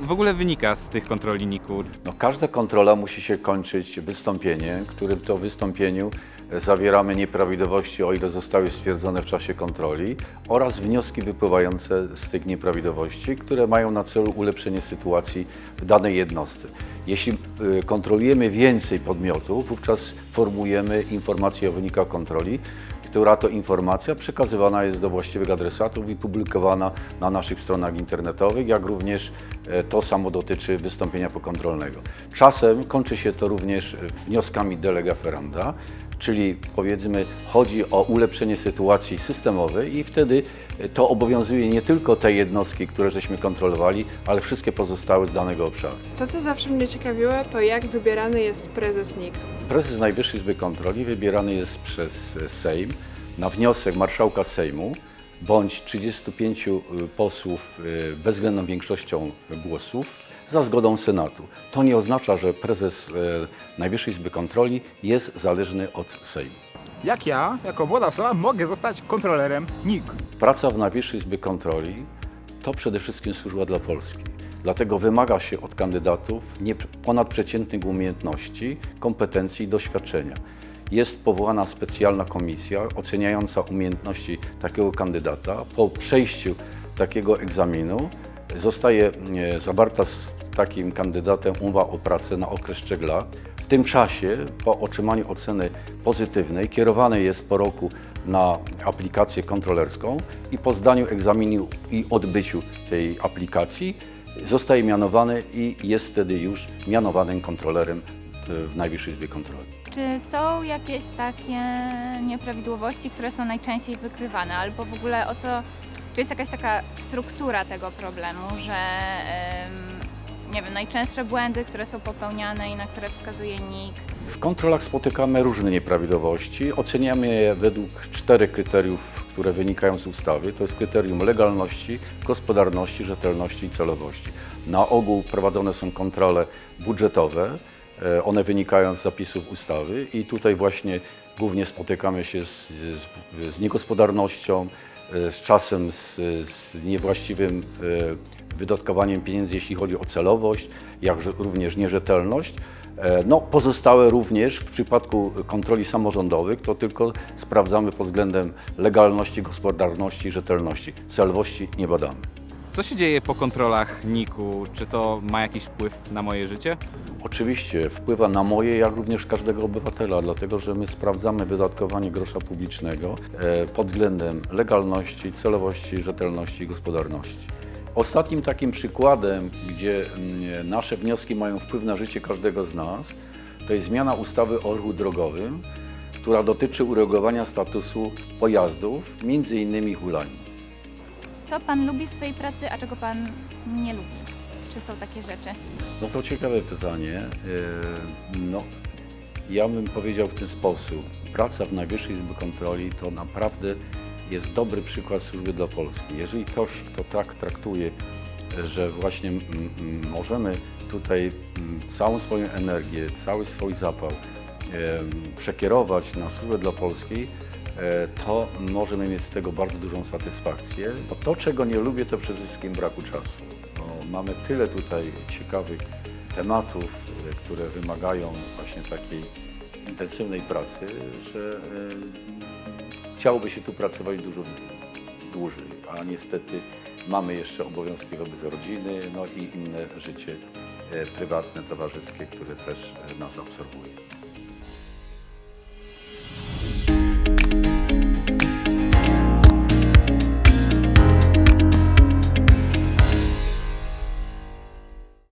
w ogóle wynika z tych kontroli NIK-u? No, każda kontrola musi się kończyć wystąpieniem, którym to wystąpieniu zawieramy nieprawidłowości, o ile zostały stwierdzone w czasie kontroli, oraz wnioski wypływające z tych nieprawidłowości, które mają na celu ulepszenie sytuacji w danej jednostce. Jeśli e, kontrolujemy więcej podmiotów, wówczas formujemy informację o wynikach kontroli, która to informacja przekazywana jest do właściwych adresatów i publikowana na naszych stronach internetowych, jak również e, to samo dotyczy wystąpienia pokontrolnego. Czasem kończy się to również e, wnioskami delega ferenda, czyli powiedzmy chodzi o ulepszenie sytuacji systemowej i wtedy to obowiązuje nie tylko te jednostki, które żeśmy kontrolowali, ale wszystkie pozostałe z danego obszaru. To, co zawsze mnie ciekawiło, to jak wybierany jest prezes NIK. Prezes Najwyższej Izby Kontroli wybierany jest przez e, Sejm na wniosek marszałka Sejmu bądź 35 posłów e, bezwzględną większością głosów za zgodą Senatu. To nie oznacza, że prezes e, Najwyższej Izby Kontroli jest zależny od Sejmu. Jak ja, jako młoda osoba, mogę zostać kontrolerem NIK? Praca w Najwyższej Izbie Kontroli to przede wszystkim służba dla Polski. Dlatego wymaga się od kandydatów ponadprzeciętnych umiejętności, kompetencji i doświadczenia. Jest powołana specjalna komisja oceniająca umiejętności takiego kandydata. Po przejściu takiego egzaminu zostaje e, zawarta z takim kandydatem umowa o pracę na okres 3 lat. W tym czasie, po otrzymaniu oceny pozytywnej, kierowany jest po roku na aplikację kontrolerską i po zdaniu egzaminu i odbyciu tej aplikacji zostaje mianowany i jest wtedy już mianowanym kontrolerem w Najwyższej Izbie Kontroli. Czy są jakieś takie nieprawidłowości, które są najczęściej wykrywane, albo w ogóle o co, czy jest jakaś taka struktura tego problemu, że nie wiem, najczęstsze błędy, które są popełniane i na które wskazuje NIK, W kontrolach spotykamy różne nieprawidłowości. Oceniamy je według czterech kryteriów, które wynikają z ustawy. To jest kryterium legalności, gospodarności, rzetelności i celowości. Na ogół prowadzone są kontrole budżetowe. E, One wynikają z zapisów ustawy i tutaj właśnie głównie spotykamy się z, z, z niegospodarnością, e, z czasem z, z niewłaściwym e, wydatkowaniem pieniędzy, jeśli chodzi o celowość, jak również nierzetelność. No, pozostałe również w przypadku kontroli samorządowych to tylko sprawdzamy pod względem legalności, gospodarności rzetelności. Celowości nie badamy. Co się dzieje po kontrolach NIK-u? Czy to ma jakiś wpływ na moje życie? Oczywiście wpływa na moje, jak również każdego obywatela, dlatego że my sprawdzamy wydatkowanie grosza publicznego e, pod względem legalności, celowości, rzetelności i gospodarności. Ostatnim takim przykładem, gdzie mm, nasze wnioski mają wpływ na życie każdego z nas, to jest zmiana ustawy o ruchu drogowym, która dotyczy uregulowania statusu pojazdów, między innymi. Co Pan lubi w swojej pracy, a czego Pan nie lubi? Czy są takie rzeczy? No to ciekawe pytanie. E, No, ja bym powiedział w ten sposób. Praca w Najwyższej Izbie Kontroli to naprawdę jest dobry przykład służby dla Polski. Jeżeli ktoś, kto tak traktuje, że właśnie mm, mm, możemy tutaj mm, całą swoją energię, cały swój zapał przekierować na służbę dla Polski, to możemy mieć z tego bardzo dużą satysfakcję. To, czego nie lubię, to przede wszystkim braku czasu. Bo mamy tyle tutaj ciekawych tematów, e, które wymagają właśnie takiej intensywnej pracy, że e, chciałoby się tu pracować dużo dłużej, a niestety mamy jeszcze obowiązki wobec rodziny, no i inne życie e, prywatne, towarzyskie, które też e, nas absorbuje.